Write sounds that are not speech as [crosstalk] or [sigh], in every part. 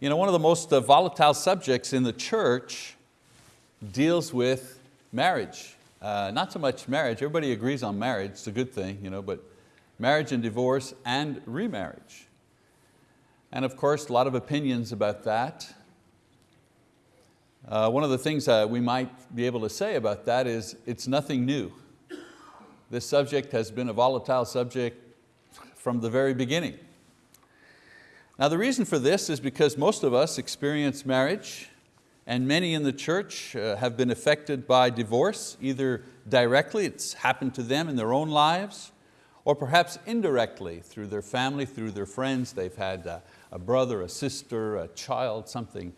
You know, one of the most uh, volatile subjects in the church deals with marriage. Uh, not so much marriage, everybody agrees on marriage, it's a good thing, you know, but marriage and divorce and remarriage. And of course, a lot of opinions about that. Uh, one of the things we might be able to say about that is it's nothing new. This subject has been a volatile subject from the very beginning. Now the reason for this is because most of us experience marriage and many in the church uh, have been affected by divorce, either directly, it's happened to them in their own lives, or perhaps indirectly through their family, through their friends. They've had a, a brother, a sister, a child, something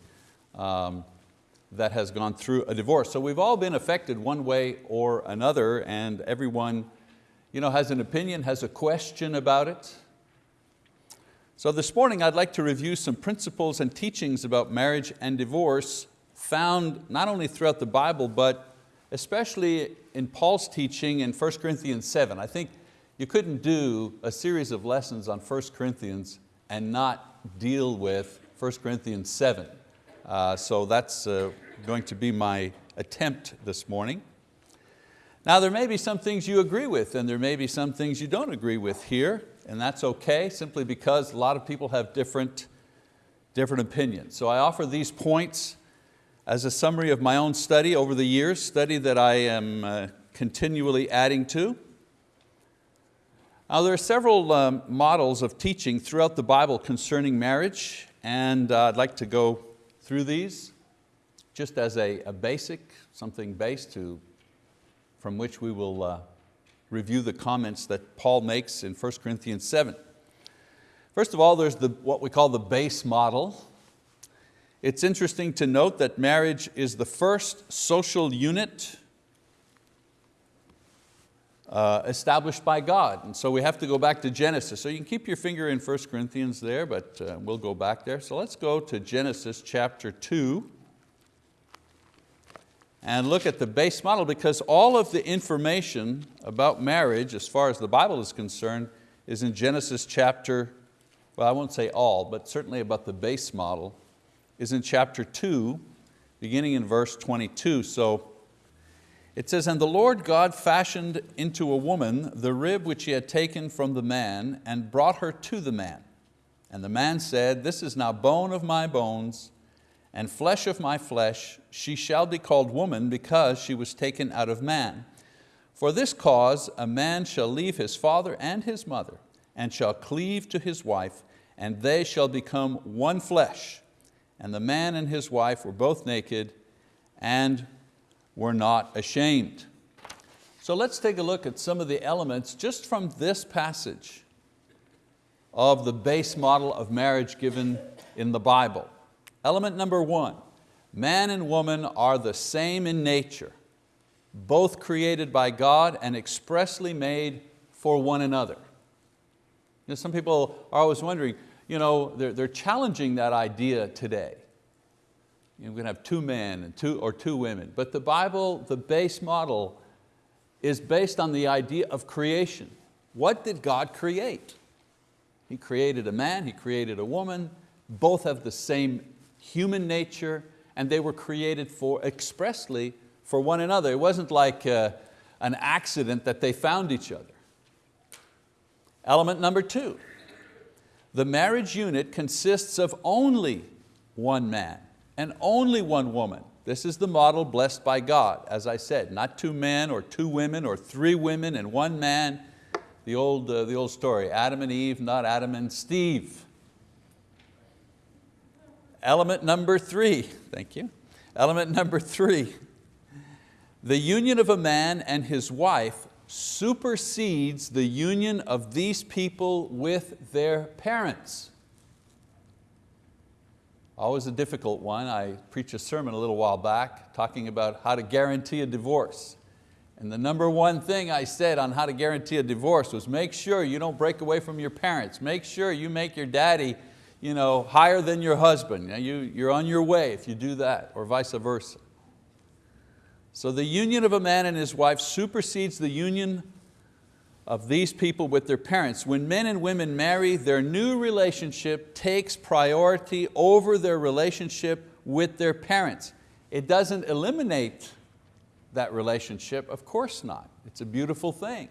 um, that has gone through a divorce. So we've all been affected one way or another and everyone you know, has an opinion, has a question about it. So this morning I'd like to review some principles and teachings about marriage and divorce found not only throughout the Bible, but especially in Paul's teaching in 1 Corinthians 7. I think you couldn't do a series of lessons on 1 Corinthians and not deal with 1 Corinthians 7. Uh, so that's uh, going to be my attempt this morning. Now there may be some things you agree with and there may be some things you don't agree with here and that's okay simply because a lot of people have different, different opinions. So I offer these points as a summary of my own study over the years, study that I am uh, continually adding to. Now there are several um, models of teaching throughout the Bible concerning marriage and uh, I'd like to go through these just as a, a basic, something base to, from which we will uh, review the comments that Paul makes in 1 Corinthians 7. First of all, there's the, what we call the base model. It's interesting to note that marriage is the first social unit uh, established by God. And so we have to go back to Genesis. So you can keep your finger in 1 Corinthians there, but uh, we'll go back there. So let's go to Genesis chapter 2 and look at the base model because all of the information about marriage as far as the Bible is concerned is in Genesis chapter, well I won't say all, but certainly about the base model, is in chapter two, beginning in verse 22. So it says, and the Lord God fashioned into a woman the rib which he had taken from the man and brought her to the man. And the man said, this is now bone of my bones and flesh of my flesh, she shall be called woman because she was taken out of man. For this cause a man shall leave his father and his mother, and shall cleave to his wife, and they shall become one flesh. And the man and his wife were both naked and were not ashamed. So let's take a look at some of the elements just from this passage of the base model of marriage given in the Bible. Element number one, man and woman are the same in nature, both created by God and expressly made for one another. You know, some people are always wondering, you know, they're, they're challenging that idea today. You know, we're going to have two men and two, or two women. But the Bible, the base model, is based on the idea of creation. What did God create? He created a man, He created a woman, both have the same human nature, and they were created for expressly for one another. It wasn't like uh, an accident that they found each other. Element number two, the marriage unit consists of only one man and only one woman. This is the model blessed by God, as I said, not two men or two women or three women and one man. The old, uh, the old story, Adam and Eve, not Adam and Steve. Element number three, thank you. Element number three, the union of a man and his wife supersedes the union of these people with their parents. Always a difficult one. I preached a sermon a little while back talking about how to guarantee a divorce. And the number one thing I said on how to guarantee a divorce was make sure you don't break away from your parents. Make sure you make your daddy you know, higher than your husband. You, you're on your way if you do that, or vice versa. So the union of a man and his wife supersedes the union of these people with their parents. When men and women marry, their new relationship takes priority over their relationship with their parents. It doesn't eliminate that relationship, of course not. It's a beautiful thing,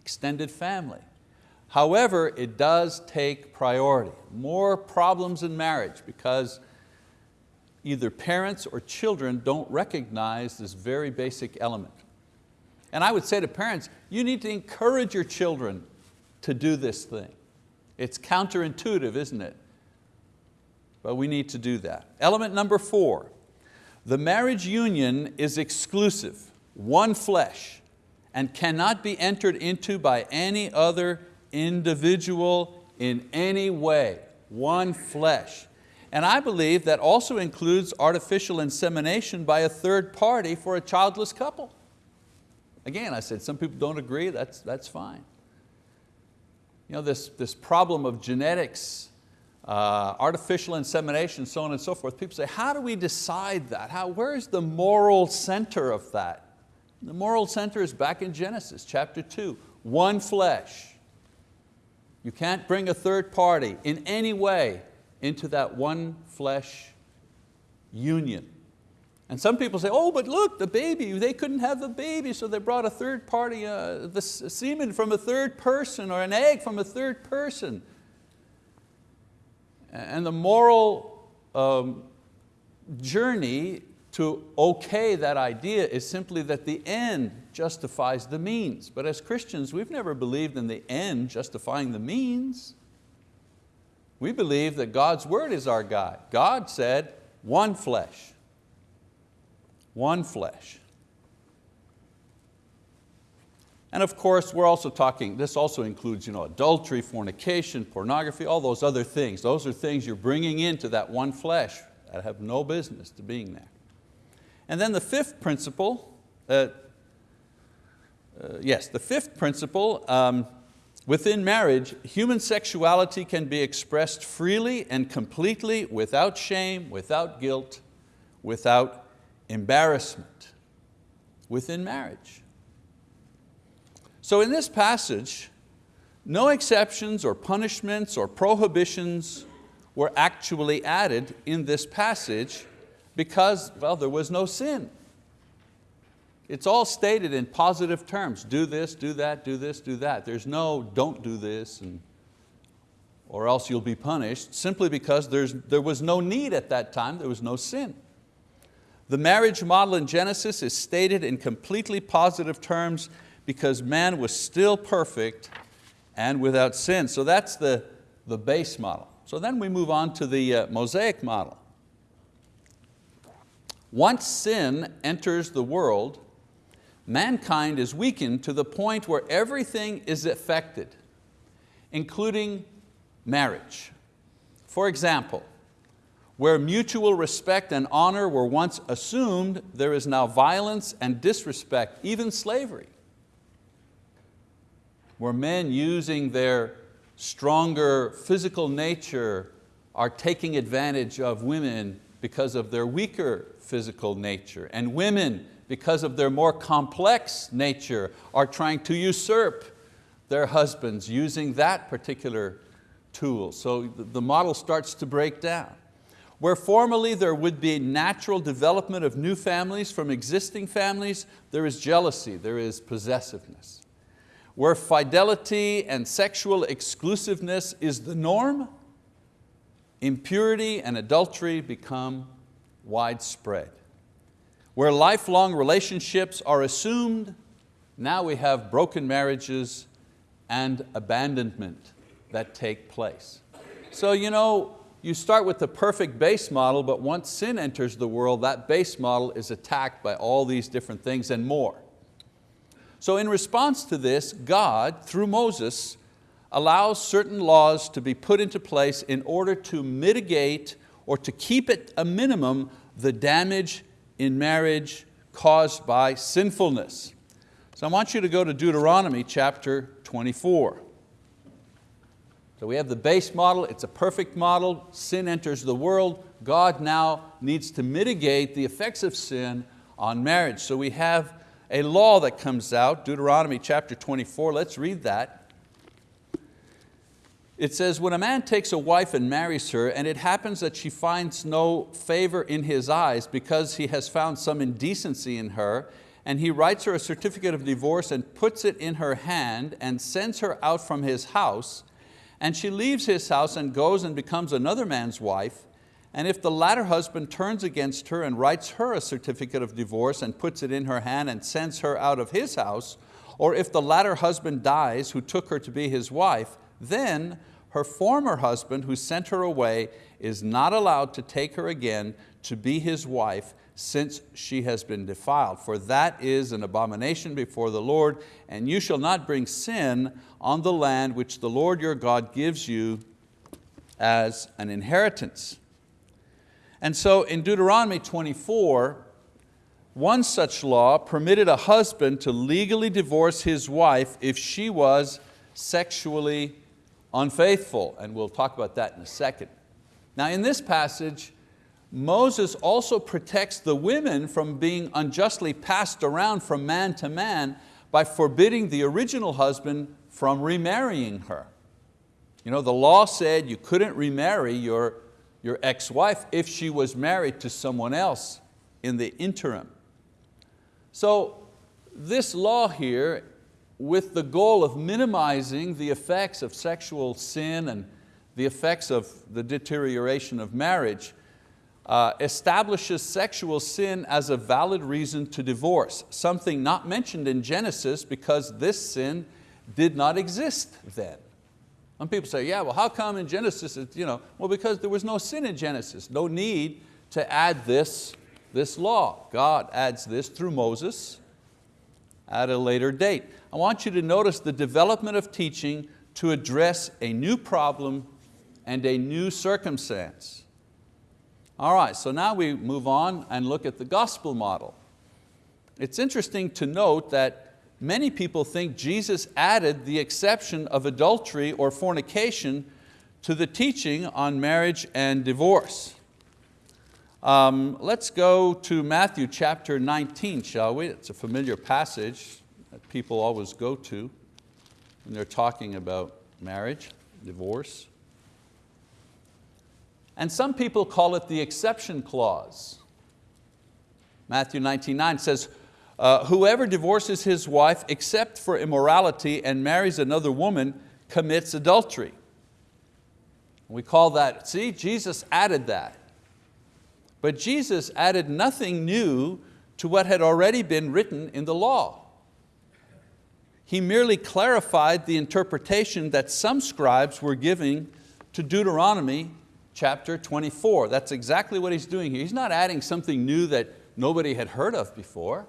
extended family. However, it does take priority. More problems in marriage because either parents or children don't recognize this very basic element. And I would say to parents, you need to encourage your children to do this thing. It's counterintuitive, isn't it? But we need to do that. Element number four, the marriage union is exclusive, one flesh, and cannot be entered into by any other individual in any way, one flesh. And I believe that also includes artificial insemination by a third party for a childless couple. Again, I said some people don't agree, that's, that's fine. You know, this, this problem of genetics, uh, artificial insemination, so on and so forth, people say, how do we decide that? How, where's the moral center of that? The moral center is back in Genesis chapter two, one flesh. You can't bring a third party in any way into that one flesh union. And some people say, oh, but look, the baby, they couldn't have the baby, so they brought a third party, uh, the semen from a third person or an egg from a third person. And the moral um, journey to okay that idea is simply that the end justifies the means. But as Christians, we've never believed in the end justifying the means. We believe that God's word is our guide. God said, one flesh one flesh. And of course, we're also talking, this also includes you know, adultery, fornication, pornography, all those other things. Those are things you're bringing into that one flesh that have no business to being there. And then the fifth principle, uh, uh, yes, the fifth principle, um, within marriage, human sexuality can be expressed freely and completely without shame, without guilt, without embarrassment within marriage. So in this passage, no exceptions or punishments or prohibitions were actually added in this passage because, well, there was no sin. It's all stated in positive terms. Do this, do that, do this, do that. There's no don't do this and, or else you'll be punished, simply because there's, there was no need at that time, there was no sin. The marriage model in Genesis is stated in completely positive terms because man was still perfect and without sin. So that's the, the base model. So then we move on to the uh, Mosaic model. Once sin enters the world, mankind is weakened to the point where everything is affected, including marriage. For example, where mutual respect and honor were once assumed, there is now violence and disrespect, even slavery. Where men using their stronger physical nature are taking advantage of women because of their weaker physical nature. And women, because of their more complex nature, are trying to usurp their husbands using that particular tool. So the model starts to break down. Where formerly there would be natural development of new families from existing families, there is jealousy, there is possessiveness. Where fidelity and sexual exclusiveness is the norm, impurity and adultery become widespread. Where lifelong relationships are assumed, now we have broken marriages and abandonment that take place. So you know, you start with the perfect base model, but once sin enters the world, that base model is attacked by all these different things and more. So in response to this, God, through Moses, allows certain laws to be put into place in order to mitigate or to keep at a minimum the damage in marriage caused by sinfulness. So I want you to go to Deuteronomy chapter 24. So we have the base model, it's a perfect model, sin enters the world, God now needs to mitigate the effects of sin on marriage. So we have a law that comes out, Deuteronomy chapter 24, let's read that. It says, when a man takes a wife and marries her, and it happens that she finds no favor in his eyes because he has found some indecency in her, and he writes her a certificate of divorce and puts it in her hand and sends her out from his house, and she leaves his house and goes and becomes another man's wife, and if the latter husband turns against her and writes her a certificate of divorce and puts it in her hand and sends her out of his house, or if the latter husband dies who took her to be his wife, then her former husband who sent her away is not allowed to take her again to be his wife since she has been defiled. For that is an abomination before the Lord, and you shall not bring sin on the land which the Lord your God gives you as an inheritance. And so in Deuteronomy 24, one such law permitted a husband to legally divorce his wife if she was sexually unfaithful, and we'll talk about that in a second. Now in this passage, Moses also protects the women from being unjustly passed around from man to man by forbidding the original husband from remarrying her. You know, the law said you couldn't remarry your your ex-wife if she was married to someone else in the interim. So this law here, with the goal of minimizing the effects of sexual sin and the effects of the deterioration of marriage, uh, establishes sexual sin as a valid reason to divorce, something not mentioned in Genesis because this sin did not exist then. Some people say, yeah, well how come in Genesis, you know, well because there was no sin in Genesis, no need to add this, this law. God adds this through Moses at a later date. I want you to notice the development of teaching to address a new problem and a new circumstance. All right, so now we move on and look at the gospel model. It's interesting to note that many people think Jesus added the exception of adultery or fornication to the teaching on marriage and divorce. Um, let's go to Matthew chapter 19, shall we? It's a familiar passage that people always go to when they're talking about marriage, divorce. And some people call it the exception clause. Matthew 19, 9 says, uh, whoever divorces his wife except for immorality and marries another woman commits adultery. We call that, see, Jesus added that. But Jesus added nothing new to what had already been written in the law. He merely clarified the interpretation that some scribes were giving to Deuteronomy chapter 24. That's exactly what he's doing here. He's not adding something new that nobody had heard of before.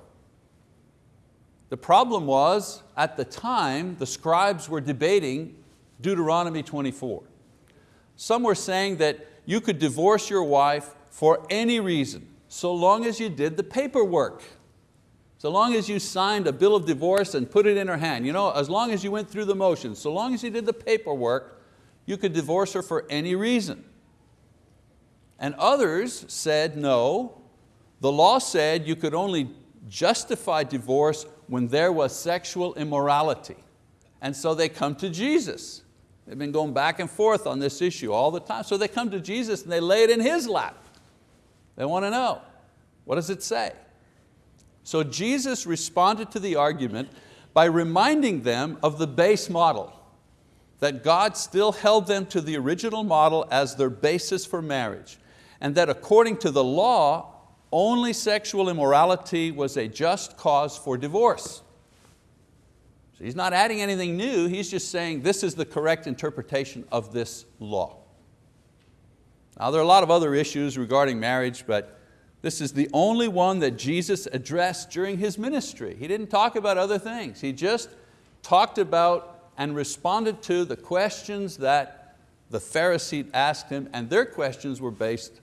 The problem was, at the time, the scribes were debating Deuteronomy 24. Some were saying that you could divorce your wife for any reason, so long as you did the paperwork. So long as you signed a bill of divorce and put it in her hand, you know, as long as you went through the motions, so long as you did the paperwork, you could divorce her for any reason. And others said, no, the law said you could only justify divorce when there was sexual immorality. And so they come to Jesus. They've been going back and forth on this issue all the time. So they come to Jesus and they lay it in His lap. They want to know, what does it say? So Jesus responded to the argument by reminding them of the base model, that God still held them to the original model as their basis for marriage, and that according to the law, only sexual immorality was a just cause for divorce. So he's not adding anything new, he's just saying this is the correct interpretation of this law. Now there are a lot of other issues regarding marriage, but this is the only one that Jesus addressed during His ministry. He didn't talk about other things. He just talked about and responded to the questions that the Pharisees asked Him, and their questions were based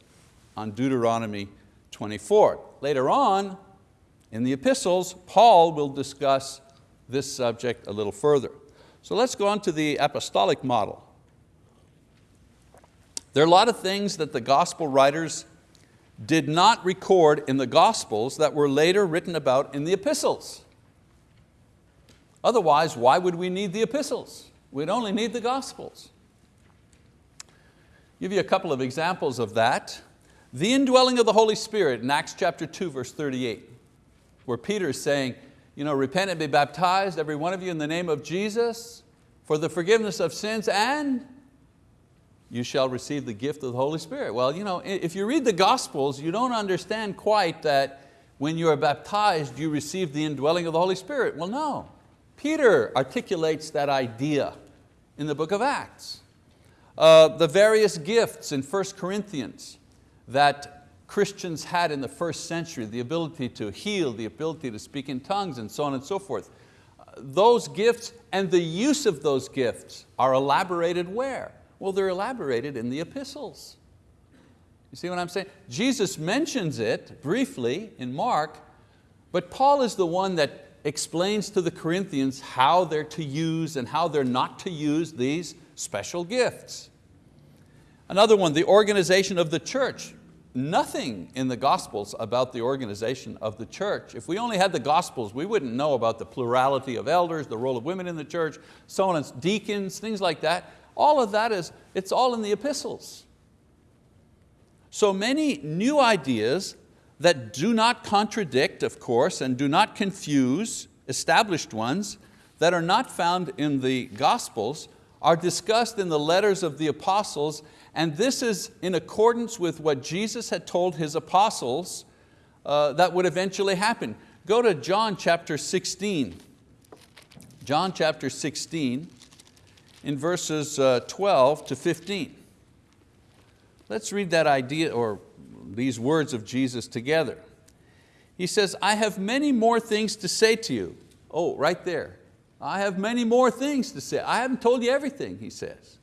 on Deuteronomy 24. Later on, in the epistles, Paul will discuss this subject a little further. So let's go on to the apostolic model. There are a lot of things that the gospel writers did not record in the gospels that were later written about in the epistles. Otherwise, why would we need the epistles? We'd only need the gospels. Give you a couple of examples of that. The indwelling of the Holy Spirit in Acts chapter 2, verse 38, where Peter is saying, you know, repent and be baptized, every one of you in the name of Jesus, for the forgiveness of sins and you shall receive the gift of the Holy Spirit. Well, you know, if you read the Gospels, you don't understand quite that when you are baptized, you receive the indwelling of the Holy Spirit. Well, no. Peter articulates that idea in the book of Acts. Uh, the various gifts in 1 Corinthians that Christians had in the first century, the ability to heal, the ability to speak in tongues and so on and so forth. Those gifts and the use of those gifts are elaborated where? Well, they're elaborated in the epistles. You see what I'm saying? Jesus mentions it briefly in Mark, but Paul is the one that explains to the Corinthians how they're to use and how they're not to use these special gifts. Another one, the organization of the church. Nothing in the Gospels about the organization of the church. If we only had the Gospels, we wouldn't know about the plurality of elders, the role of women in the church, so on deacons, things like that. All of that is, it's all in the epistles. So many new ideas that do not contradict, of course, and do not confuse established ones that are not found in the Gospels are discussed in the letters of the apostles and this is in accordance with what Jesus had told His apostles uh, that would eventually happen. Go to John chapter 16. John chapter 16 in verses uh, 12 to 15. Let's read that idea or these words of Jesus together. He says, I have many more things to say to you. Oh, right there. I have many more things to say. I haven't told you everything, he says.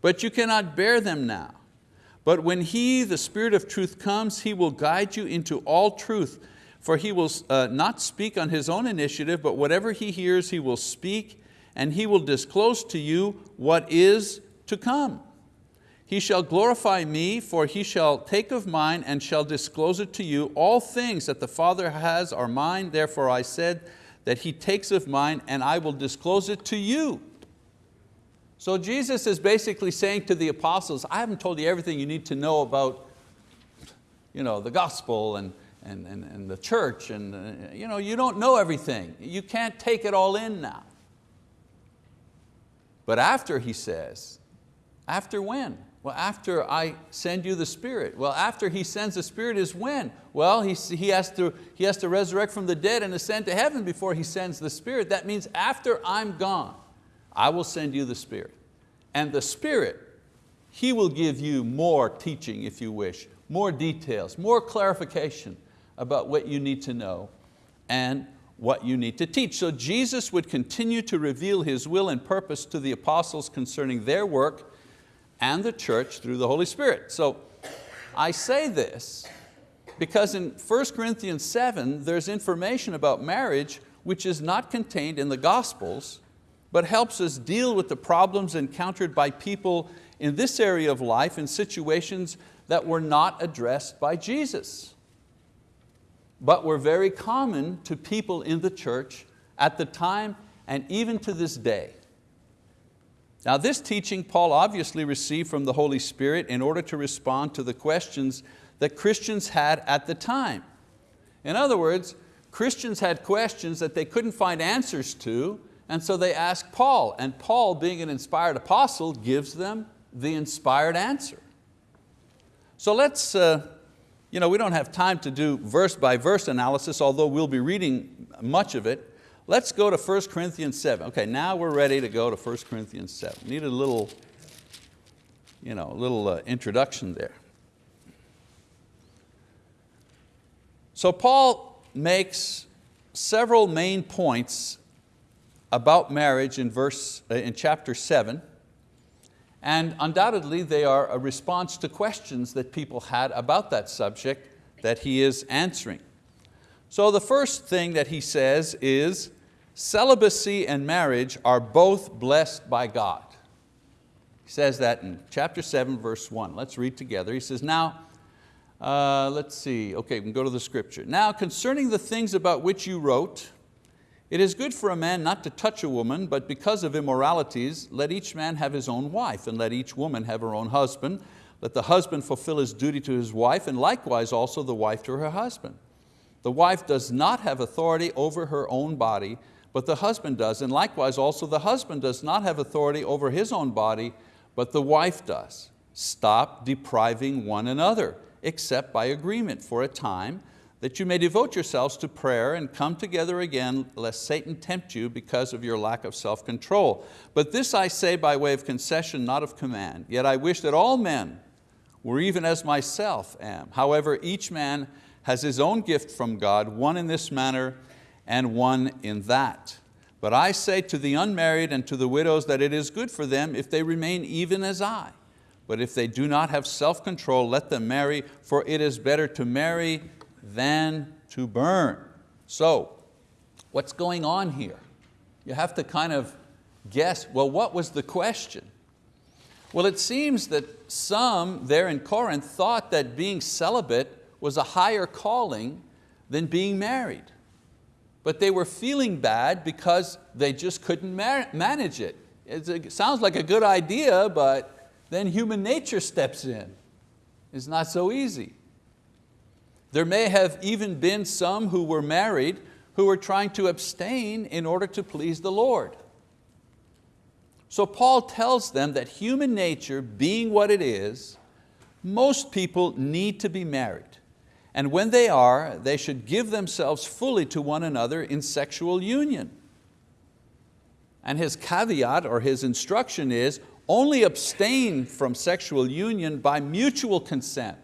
But you cannot bear them now. But when He, the Spirit of truth comes, He will guide you into all truth. For He will uh, not speak on His own initiative, but whatever He hears He will speak, and He will disclose to you what is to come. He shall glorify me, for He shall take of mine and shall disclose it to you. All things that the Father has are mine, therefore I said that He takes of mine and I will disclose it to you. So Jesus is basically saying to the apostles, I haven't told you everything you need to know about you know, the gospel and, and, and, and the church, and uh, you, know, you don't know everything. You can't take it all in now. But after, he says, after when? Well, after I send you the Spirit. Well, after He sends the Spirit is when? Well, he, he, has to, he has to resurrect from the dead and ascend to heaven before He sends the Spirit. That means after I'm gone, I will send you the Spirit. And the Spirit, He will give you more teaching if you wish, more details, more clarification about what you need to know and what you need to teach. So Jesus would continue to reveal His will and purpose to the apostles concerning their work and the church through the Holy Spirit. So I say this because in 1 Corinthians 7 there's information about marriage which is not contained in the Gospels but helps us deal with the problems encountered by people in this area of life in situations that were not addressed by Jesus, but were very common to people in the church at the time and even to this day. Now this teaching Paul obviously received from the Holy Spirit in order to respond to the questions that Christians had at the time. In other words, Christians had questions that they couldn't find answers to, and so they asked Paul, and Paul, being an inspired apostle, gives them the inspired answer. So let's, uh, you know, we don't have time to do verse by verse analysis, although we'll be reading much of it. Let's go to 1 Corinthians 7. Okay, now we're ready to go to 1 Corinthians 7. Need a little, you know, little uh, introduction there. So Paul makes several main points about marriage in, verse, uh, in chapter 7, and undoubtedly they are a response to questions that people had about that subject that he is answering. So the first thing that he says is, celibacy and marriage are both blessed by God. He says that in chapter 7, verse 1. Let's read together. He says, now, uh, let's see, okay, we can go to the scripture. Now concerning the things about which you wrote, It is good for a man not to touch a woman, but because of immoralities, let each man have his own wife, and let each woman have her own husband. Let the husband fulfill his duty to his wife, and likewise also the wife to her husband. The wife does not have authority over her own body, but the husband does, and likewise also the husband does not have authority over his own body, but the wife does. Stop depriving one another, except by agreement for a time, that you may devote yourselves to prayer and come together again, lest Satan tempt you because of your lack of self-control. But this I say by way of concession, not of command. Yet I wish that all men were even as myself am. However, each man has his own gift from God, one in this manner and one in that. But I say to the unmarried and to the widows that it is good for them if they remain even as I. But if they do not have self-control, let them marry, for it is better to marry than to burn. So, what's going on here? You have to kind of guess, well, what was the question? Well, it seems that some there in Corinth thought that being celibate was a higher calling than being married. But they were feeling bad because they just couldn't manage it. It sounds like a good idea, but then human nature steps in. It's not so easy. There may have even been some who were married who were trying to abstain in order to please the Lord. So Paul tells them that human nature being what it is, most people need to be married. And when they are, they should give themselves fully to one another in sexual union. And his caveat or his instruction is, only abstain from sexual union by mutual consent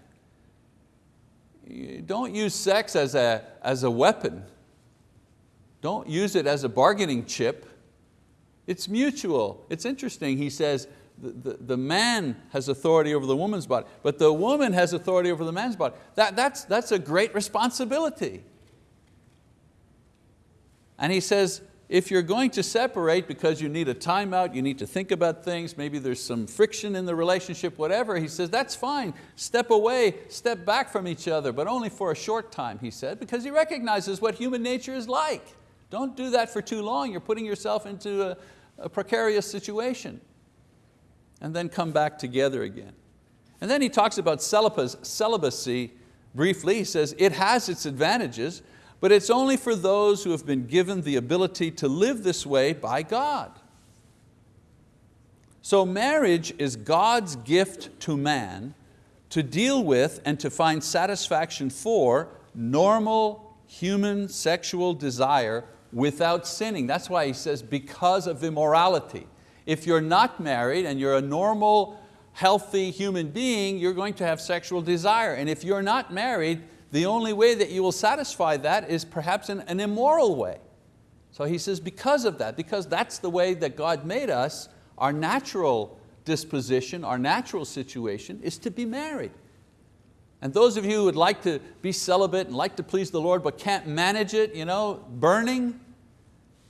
don't use sex as a, as a weapon. Don't use it as a bargaining chip. It's mutual. It's interesting, he says, the, the, the, man has authority over the woman's body, but the woman has authority over the man's body. That, that's, that's a great responsibility. And he says, if you're going to separate because you need a timeout, you need to think about things, maybe there's some friction in the relationship, whatever, he says, that's fine. Step away, step back from each other, but only for a short time, he said, because he recognizes what human nature is like. Don't do that for too long. You're putting yourself into a, a precarious situation. And then come back together again. And then he talks about celibacy briefly. He says, it has its advantages, but it's only for those who have been given the ability to live this way by God. So marriage is God's gift to man to deal with and to find satisfaction for normal human sexual desire without sinning. That's why he says because of immorality. If you're not married and you're a normal, healthy human being, you're going to have sexual desire. And if you're not married, the only way that you will satisfy that is perhaps in an immoral way. So he says because of that, because that's the way that God made us, our natural disposition, our natural situation is to be married. And those of you who would like to be celibate and like to please the Lord but can't manage it, you know, burning,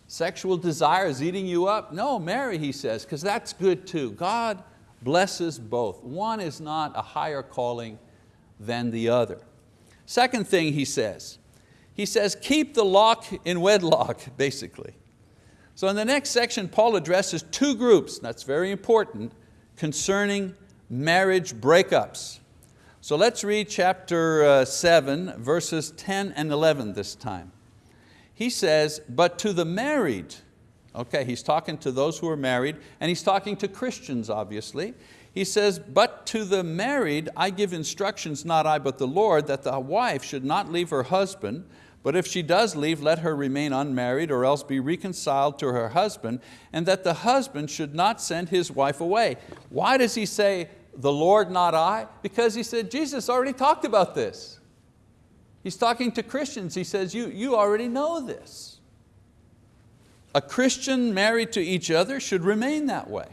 sexual desires eating you up, no, marry, he says, because that's good too. God blesses both. One is not a higher calling than the other. Second thing he says, he says, keep the lock in wedlock, [laughs] basically. So in the next section, Paul addresses two groups, that's very important, concerning marriage breakups. So let's read chapter uh, seven, verses 10 and 11 this time. He says, but to the married, okay, he's talking to those who are married, and he's talking to Christians, obviously. He says, but to the married I give instructions, not I but the Lord, that the wife should not leave her husband, but if she does leave, let her remain unmarried or else be reconciled to her husband, and that the husband should not send his wife away. Why does he say, the Lord, not I? Because he said, Jesus already talked about this. He's talking to Christians. He says, you, you already know this. A Christian married to each other should remain that way.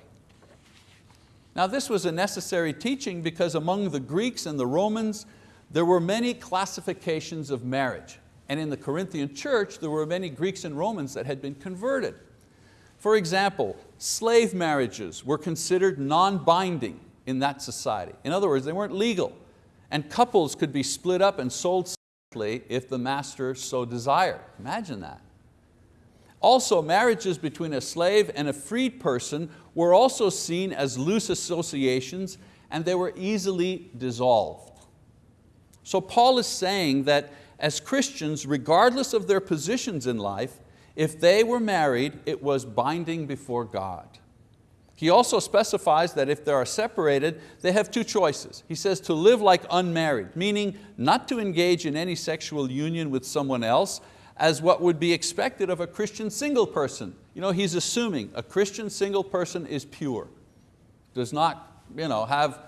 Now this was a necessary teaching because among the Greeks and the Romans, there were many classifications of marriage. And in the Corinthian church, there were many Greeks and Romans that had been converted. For example, slave marriages were considered non-binding in that society. In other words, they weren't legal. And couples could be split up and sold separately if the master so desired. Imagine that. Also, marriages between a slave and a freed person were also seen as loose associations and they were easily dissolved. So Paul is saying that as Christians, regardless of their positions in life, if they were married, it was binding before God. He also specifies that if they are separated, they have two choices. He says to live like unmarried, meaning not to engage in any sexual union with someone else as what would be expected of a Christian single person. You know, he's assuming a Christian single person is pure, does not you know, have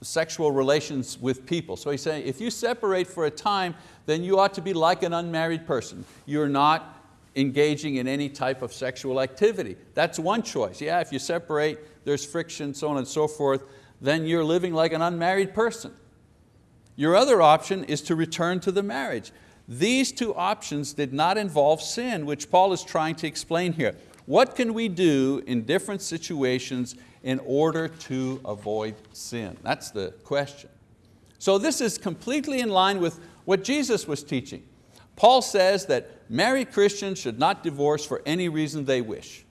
sexual relations with people. So he's saying if you separate for a time, then you ought to be like an unmarried person. You're not engaging in any type of sexual activity. That's one choice. Yeah, if you separate, there's friction, so on and so forth, then you're living like an unmarried person. Your other option is to return to the marriage. These two options did not involve sin, which Paul is trying to explain here. What can we do in different situations in order to avoid sin? That's the question. So this is completely in line with what Jesus was teaching. Paul says that married Christians should not divorce for any reason they wish.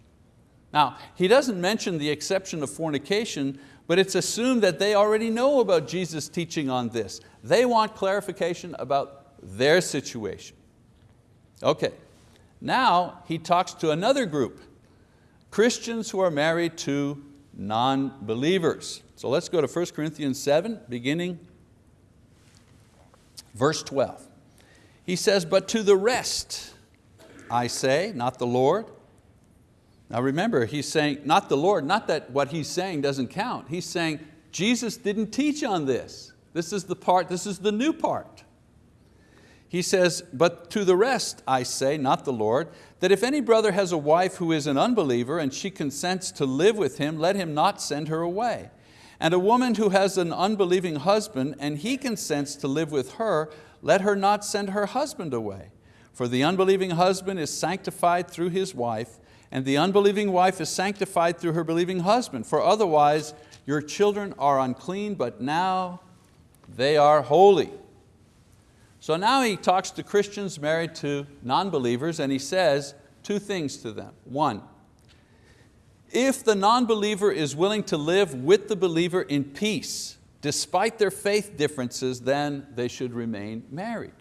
Now, he doesn't mention the exception of fornication, but it's assumed that they already know about Jesus' teaching on this. They want clarification about their situation. Okay, now he talks to another group, Christians who are married to non-believers. So let's go to 1 Corinthians 7, beginning verse 12. He says, but to the rest, I say, not the Lord. Now remember, he's saying, not the Lord, not that what he's saying doesn't count. He's saying, Jesus didn't teach on this. This is the part, this is the new part. He says, but to the rest I say, not the Lord, that if any brother has a wife who is an unbeliever and she consents to live with him, let him not send her away. And a woman who has an unbelieving husband and he consents to live with her, let her not send her husband away. For the unbelieving husband is sanctified through his wife, and the unbelieving wife is sanctified through her believing husband. For otherwise your children are unclean, but now they are holy. So now he talks to Christians married to non-believers and he says two things to them. One, if the non-believer is willing to live with the believer in peace, despite their faith differences, then they should remain married.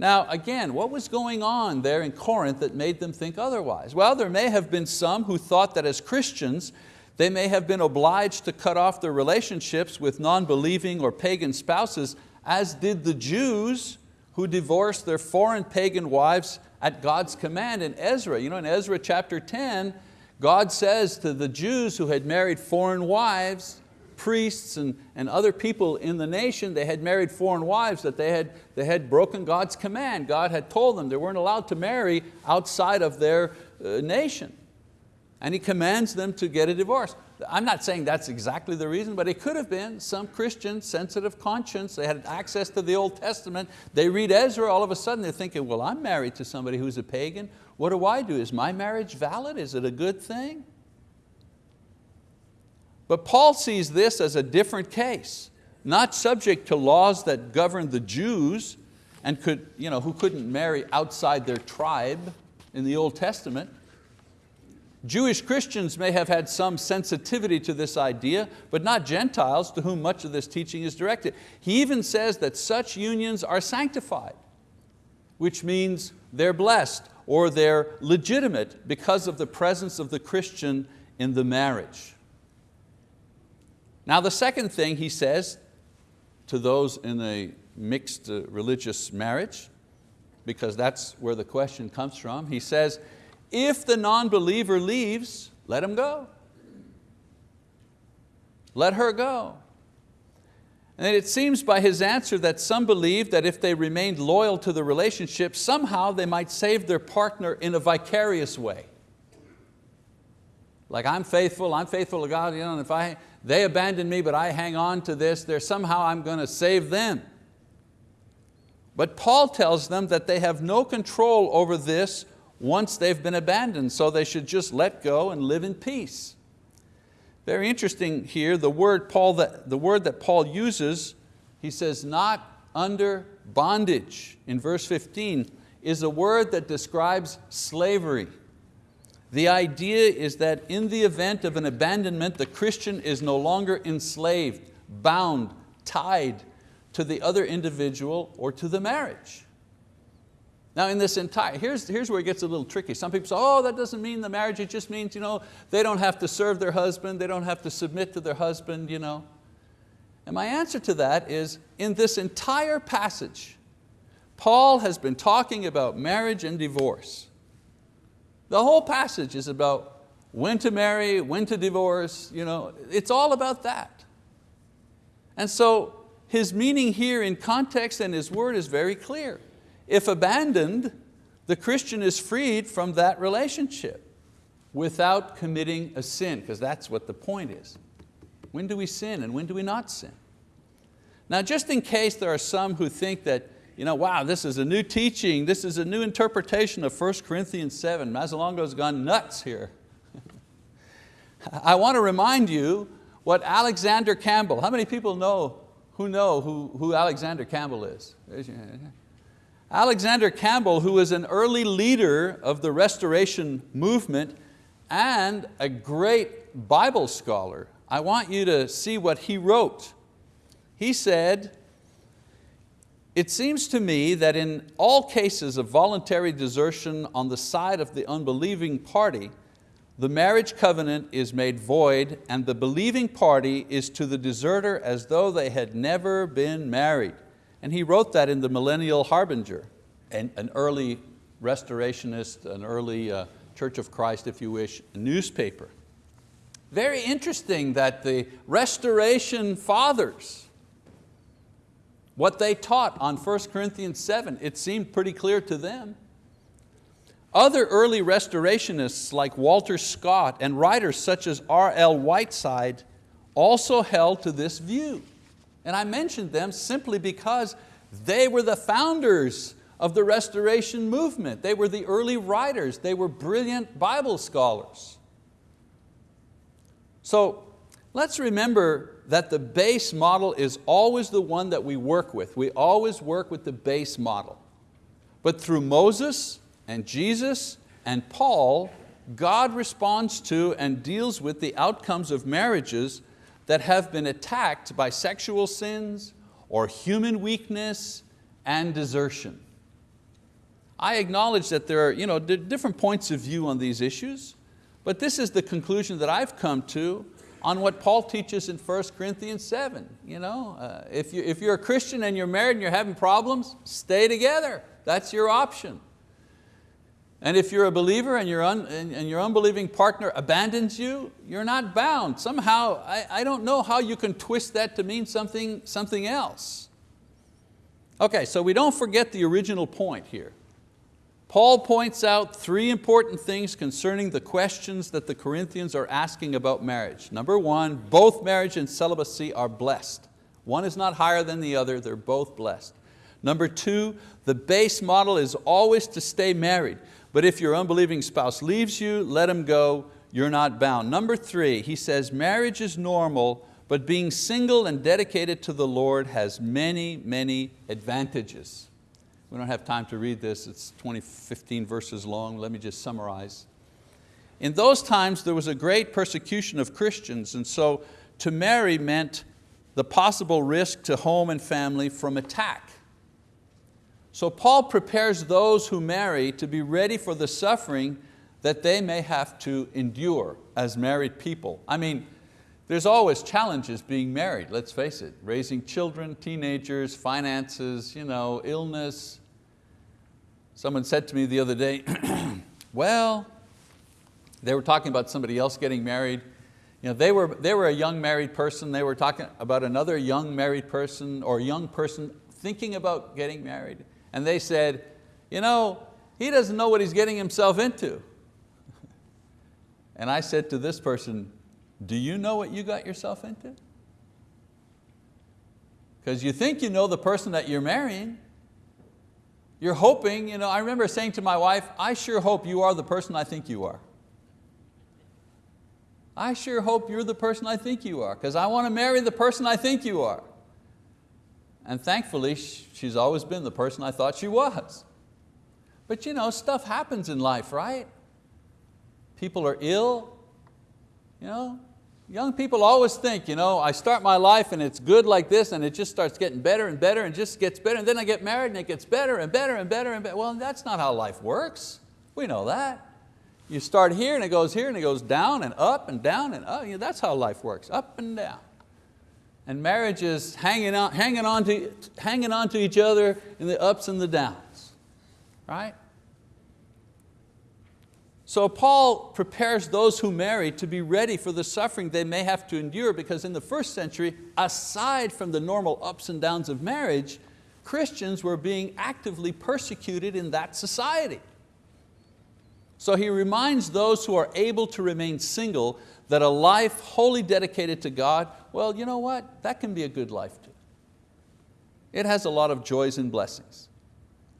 Now again, what was going on there in Corinth that made them think otherwise? Well, there may have been some who thought that as Christians, they may have been obliged to cut off their relationships with non-believing or pagan spouses, as did the Jews who divorced their foreign pagan wives at God's command in Ezra. You know, in Ezra chapter 10, God says to the Jews who had married foreign wives, priests and, and other people in the nation, they had married foreign wives, that they had, they had broken God's command. God had told them they weren't allowed to marry outside of their uh, nation. And He commands them to get a divorce. I'm not saying that's exactly the reason, but it could have been some Christian sensitive conscience. They had access to the Old Testament. They read Ezra, all of a sudden they're thinking, well, I'm married to somebody who's a pagan. What do I do? Is my marriage valid? Is it a good thing? But Paul sees this as a different case, not subject to laws that govern the Jews and could, you know, who couldn't marry outside their tribe in the Old Testament. Jewish Christians may have had some sensitivity to this idea, but not Gentiles to whom much of this teaching is directed. He even says that such unions are sanctified, which means they're blessed or they're legitimate because of the presence of the Christian in the marriage. Now the second thing he says to those in a mixed uh, religious marriage, because that's where the question comes from, he says, if the non-believer leaves, let him go. Let her go. And it seems by his answer that some believed that if they remained loyal to the relationship, somehow they might save their partner in a vicarious way. Like I'm faithful, I'm faithful to God, you know, and if I, they abandon me, but I hang on to this, there somehow I'm going to save them. But Paul tells them that they have no control over this once they've been abandoned, so they should just let go and live in peace. Very interesting here, the word, Paul that, the word that Paul uses, he says, not under bondage, in verse 15, is a word that describes slavery. The idea is that in the event of an abandonment, the Christian is no longer enslaved, bound, tied to the other individual or to the marriage. Now in this entire, here's, here's where it gets a little tricky. Some people say, oh, that doesn't mean the marriage, it just means you know, they don't have to serve their husband, they don't have to submit to their husband. You know. And my answer to that is, in this entire passage, Paul has been talking about marriage and divorce. The whole passage is about when to marry, when to divorce, you know, it's all about that. And so his meaning here in context and his word is very clear. If abandoned, the Christian is freed from that relationship without committing a sin, because that's what the point is. When do we sin and when do we not sin? Now just in case there are some who think that, you know, wow, this is a new teaching, this is a new interpretation of 1 Corinthians 7, Mazzalongo's gone nuts here. [laughs] I want to remind you what Alexander Campbell, how many people know, who know who, who Alexander Campbell is? Alexander Campbell, who was an early leader of the restoration movement and a great Bible scholar, I want you to see what he wrote. He said, it seems to me that in all cases of voluntary desertion on the side of the unbelieving party, the marriage covenant is made void and the believing party is to the deserter as though they had never been married. And he wrote that in the Millennial Harbinger, an, an early restorationist, an early uh, Church of Christ, if you wish, newspaper. Very interesting that the restoration fathers, what they taught on 1 Corinthians 7, it seemed pretty clear to them. Other early restorationists like Walter Scott and writers such as R.L. Whiteside also held to this view. And I mentioned them simply because they were the founders of the restoration movement. They were the early writers. They were brilliant Bible scholars. So let's remember that the base model is always the one that we work with. We always work with the base model. But through Moses and Jesus and Paul, God responds to and deals with the outcomes of marriages that have been attacked by sexual sins or human weakness and desertion. I acknowledge that there are you know, different points of view on these issues, but this is the conclusion that I've come to on what Paul teaches in 1 Corinthians 7. You know, uh, if, you, if you're a Christian and you're married and you're having problems, stay together. That's your option. And if you're a believer and your, un, and your unbelieving partner abandons you, you're not bound. Somehow, I, I don't know how you can twist that to mean something, something else. Okay, so we don't forget the original point here. Paul points out three important things concerning the questions that the Corinthians are asking about marriage. Number one, both marriage and celibacy are blessed. One is not higher than the other, they're both blessed. Number two, the base model is always to stay married. But if your unbelieving spouse leaves you, let him go, you're not bound. Number three, he says marriage is normal, but being single and dedicated to the Lord has many, many advantages. We don't have time to read this, it's 20, 15 verses long, let me just summarize. In those times there was a great persecution of Christians and so to marry meant the possible risk to home and family from attack. So Paul prepares those who marry to be ready for the suffering that they may have to endure as married people. I mean, there's always challenges being married, let's face it. Raising children, teenagers, finances, you know, illness. Someone said to me the other day, [clears throat] well, they were talking about somebody else getting married. You know, they, were, they were a young married person, they were talking about another young married person or young person thinking about getting married and they said, you know, he doesn't know what he's getting himself into. and I said to this person, do you know what you got yourself into? Because you think you know the person that you're marrying. You're hoping, you know, I remember saying to my wife, I sure hope you are the person I think you are. I sure hope you're the person I think you are because I want to marry the person I think you are. And thankfully, she's always been the person I thought she was. But you know, stuff happens in life, right? people are ill. You know, young people always think, you know, I start my life and it's good like this and it just starts getting better and better and just gets better and then I get married and it gets better and better and better and better. Well, that's not how life works. We know that. You start here and it goes here and it goes down and up and down and up. You know, that's how life works, up and down. And marriage is hanging on, hanging, on to, hanging on to each other in the ups and the downs, right? So Paul prepares those who marry to be ready for the suffering they may have to endure because in the first century, aside from the normal ups and downs of marriage, Christians were being actively persecuted in that society. So he reminds those who are able to remain single that a life wholly dedicated to God, well, you know what? That can be a good life too. It has a lot of joys and blessings.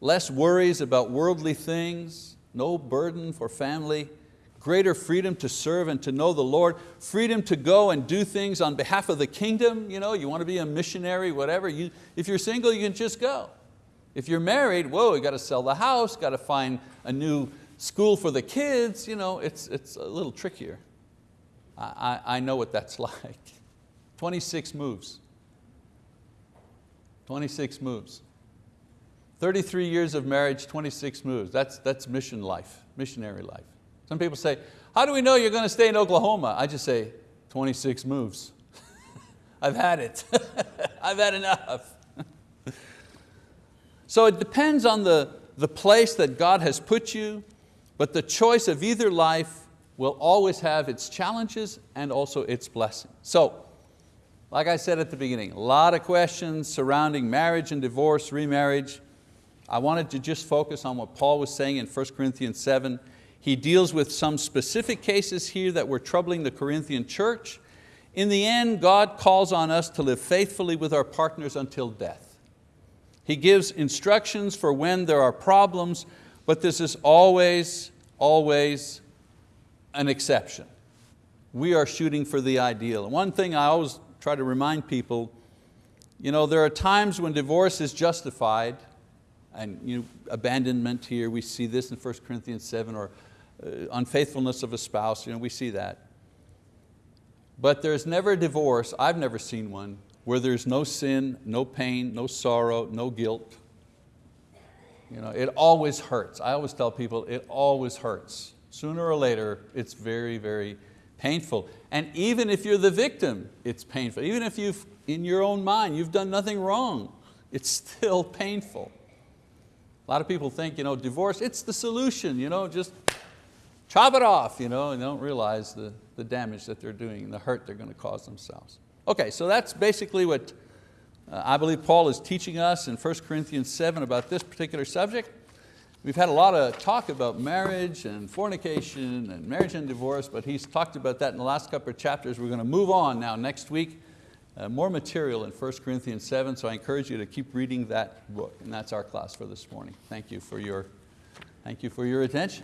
Less worries about worldly things, no burden for family, greater freedom to serve and to know the Lord, freedom to go and do things on behalf of the kingdom. You, know, you want to be a missionary, whatever. You, if you're single, you can just go. If you're married, whoa, you got to sell the house, got to find a new school for the kids. You know, it's, it's a little trickier. I, I know what that's [laughs] like. 26 moves. 26 moves. 33 years of marriage, 26 moves. That's, that's mission life, missionary life. Some people say, how do we know you're going to stay in Oklahoma? I just say, 26 moves. [laughs] I've had it. [laughs] I've had enough. so it depends on the, the place that God has put you, but the choice of either life will always have its challenges and also its blessings. So, like I said at the beginning, a lot of questions surrounding marriage and divorce, remarriage. I wanted to just focus on what Paul was saying in 1 Corinthians 7. He deals with some specific cases here that were troubling the Corinthian church. In the end, God calls on us to live faithfully with our partners until death. He gives instructions for when there are problems, but this is always, always an exception. We are shooting for the ideal. One thing I always try to remind people, you know, there are times when divorce is justified, and you know, abandonment here, we see this in 1 Corinthians 7, or uh, unfaithfulness of a spouse, you know, we see that. But there's never a divorce, I've never seen one, where there's no sin, no pain, no sorrow, no guilt. You know, it always hurts. I always tell people, it always hurts. Sooner or later, it's very, very painful. And even if you're the victim, it's painful. Even if you've, in your own mind, you've done nothing wrong, it's still painful. A lot of people think, you know, divorce, it's the solution, you know, just chop it off, you know, and they don't realize the, the damage that they're doing and the hurt they're going to cause themselves. Okay, so that's basically what uh, I believe Paul is teaching us in 1 Corinthians 7 about this particular subject. We've had a lot of talk about marriage and fornication and marriage and divorce, but he's talked about that in the last couple of chapters. We're going to move on now next week. Uh, more material in 1 Corinthians 7, so I encourage you to keep reading that book, and that's our class for this morning. Thank you for your, thank you for your attention.